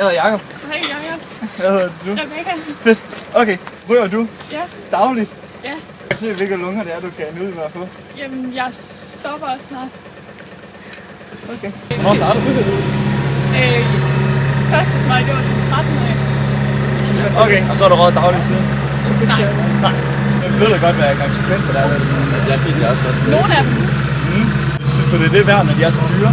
Jeg hedder Jacob. Hej, Jacob. Hvad hedder du? Rebecca. Fedt. Okay, ryger du Ja, dagligt? ja. Jeg kan se, hvilke lunger det er, du kan ud med at få. Jamen, jeg stopper også snart. Okay. Hvornår starter du? Øh, første smøg, det var som 13 år. Okay, og så har du røget dagligt siden? Nej, Nej. Jeg ved da godt, hvad konsekvenser der er. ved. Jeg fik det også først. nogle af dem. Mm. Synes du, det er det værd, når de er så dyre?